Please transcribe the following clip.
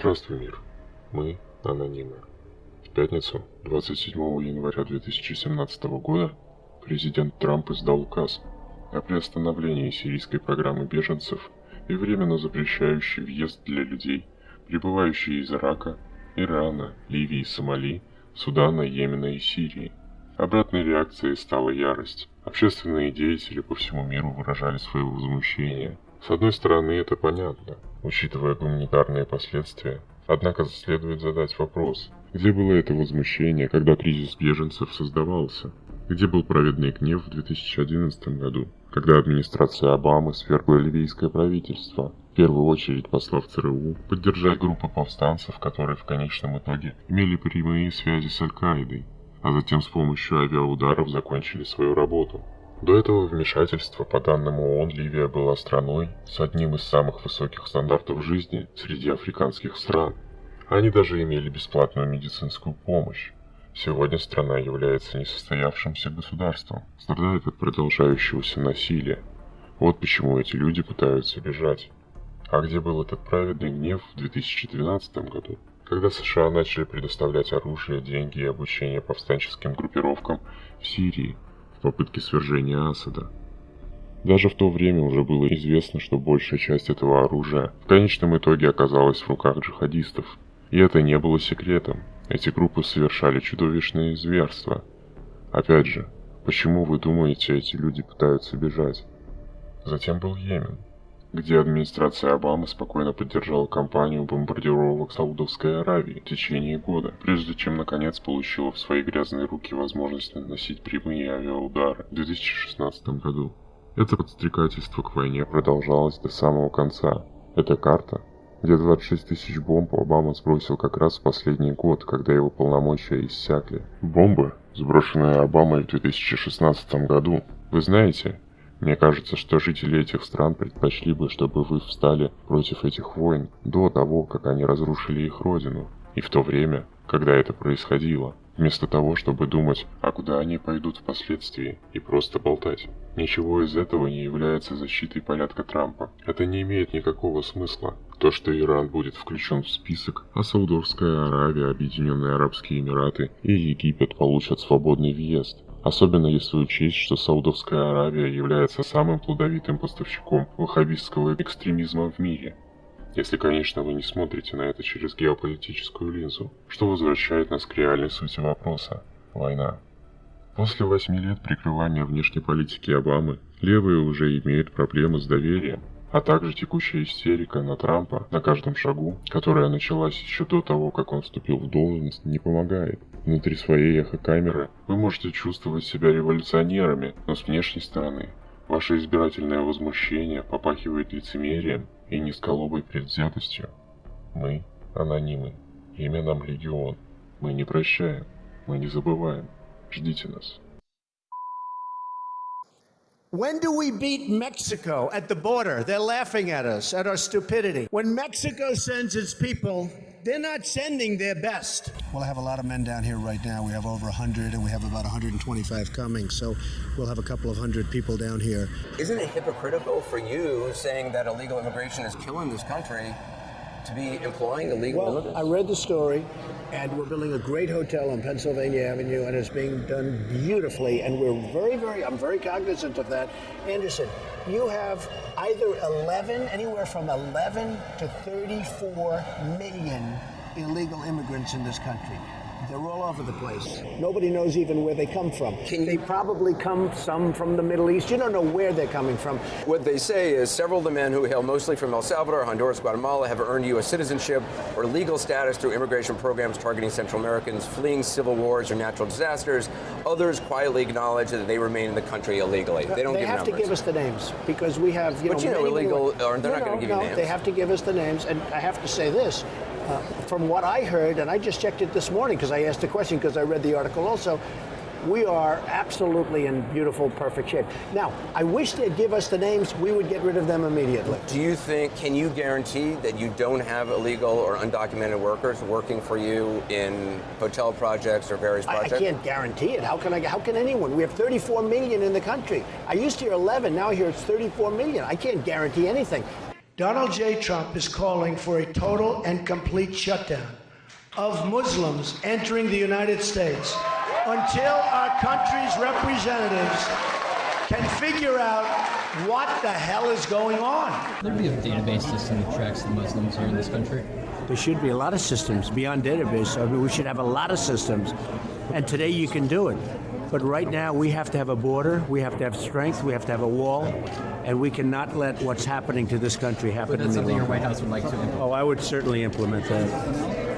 Здравствуй, мир. Мы анонимы. В пятницу, 27 января 2017 года, президент Трамп издал указ о приостановлении сирийской программы беженцев и временно запрещающий въезд для людей, прибывающих из Ирака, Ирана, Ливии, Сомали, Судана, Йемена и Сирии. Обратной реакцией стала ярость. Общественные деятели по всему миру выражали свое возмущение. С одной стороны, это понятно, учитывая гуманитарные последствия. Однако следует задать вопрос, где было это возмущение, когда кризис беженцев создавался? Где был праведный гнев в 2011 году, когда администрация Обамы свергла ливийское правительство, в первую очередь послав ЦРУ поддержать группы повстанцев, которые в конечном итоге имели прямые связи с Аль-Каидой, а затем с помощью авиаударов закончили свою работу. До этого вмешательства, по данным ООН, Ливия была страной с одним из самых высоких стандартов жизни среди африканских стран. Они даже имели бесплатную медицинскую помощь. Сегодня страна является несостоявшимся государством, страдает от продолжающегося насилия. Вот почему эти люди пытаются бежать. А где был этот праведный гнев в 2012 году, когда США начали предоставлять оружие, деньги и обучение повстанческим группировкам в Сирии, в попытке свержения Асада. Даже в то время уже было известно, что большая часть этого оружия в конечном итоге оказалась в руках джихадистов. И это не было секретом. Эти группы совершали чудовищные зверства. Опять же, почему вы думаете, эти люди пытаются бежать? Затем был Йемен, где администрация Обамы спокойно поддержала кампанию бомбардировок Саудовской Аравии в течение года, прежде чем наконец получила в свои грязные руки возможность наносить прямые авиаудары в 2016 году. Это подстрекательство к войне продолжалось до самого конца. Эта карта, где 26 тысяч бомб Обама сбросил как раз в последний год, когда его полномочия иссякли. Бомбы, сброшенные Обамой в 2016 году. Вы знаете, мне кажется, что жители этих стран предпочли бы, чтобы вы встали против этих войн до того, как они разрушили их родину, и в то время, когда это происходило, вместо того, чтобы думать, а куда они пойдут впоследствии, и просто болтать. Ничего из этого не является защитой порядка Трампа. Это не имеет никакого смысла. То, что Иран будет включен в список, а Саудовская Аравия, Объединенные Арабские Эмираты и Египет получат свободный въезд, Особенно если учесть, что Саудовская Аравия является самым плодовитым поставщиком ваххабистского экстремизма в мире. Если, конечно, вы не смотрите на это через геополитическую линзу, что возвращает нас к реальной сути вопроса – война. После восьми лет прикрывания внешней политики Обамы, левые уже имеют проблемы с доверием, а также текущая истерика на Трампа на каждом шагу, которая началась еще до того, как он вступил в должность, не помогает. Внутри своей эхокамеры вы можете чувствовать себя революционерами, но с внешней стороны ваше избирательное возмущение попахивает лицемерием и низколобой предвзятостью. Мы анонимы. Имя нам Легион. Мы не прощаем. Мы не забываем. Ждите нас. When do we beat Mexico at the border? They're laughing at us, at our stupidity. When Mexico sends its people, they're not sending their best. Well, I have a lot of men down here right now. We have over 100, and we have about 125 coming, so we'll have a couple of hundred people down here. Isn't it hypocritical for you saying that illegal immigration is killing this country to be employing illegal Well, immigrants? I read the story, and we're building a great hotel on Pennsylvania Avenue, and it's being done beautifully. And we're very, very, I'm very cognizant of that. Anderson, you have either 11, anywhere from 11 to 34 million illegal immigrants in this country. They're all over the place. Nobody knows even where they come from. they probably come some from the Middle East. You don't know where they're coming from. What they say is several of the men who hail mostly from El Salvador, Honduras, Guatemala have earned U.S. citizenship or legal status through immigration programs targeting Central Americans fleeing civil wars or natural disasters. Others quietly acknowledge that they remain in the country illegally. They don't they give have numbers. to give us the names because we have, you But know, you know, illegal- more- or they're no, not gonna no, give you names. They have to give us the names, and I have to say this. Uh, from what I heard, and I just checked it this morning because I asked the question because I read the article also, we are absolutely in beautiful, perfect shape. Now, I wish they'd give us the names. We would get rid of them immediately. Do you think, can you guarantee that you don't have illegal or undocumented workers working for you in hotel projects or various I, I can't guarantee it. How can I? How can anyone? We have 34 million in the country. I used to hear 11. Now I hear it's 34 million. I can't guarantee anything. Donald J. Trump is calling for a total and complete shutdown of Muslims entering the United States until our country's representatives can figure out what the hell is going on. There'd be a database system that tracks the Muslims here in this country. There should be a lot of systems beyond database. I mean, we should have a lot of systems. And today you can do it. But right now we have to have a border, we have to have strength, we have to have a wall, and we cannot let what's happening to this country happen But that's something your. White House would like to implement. Oh, I would certainly implement that.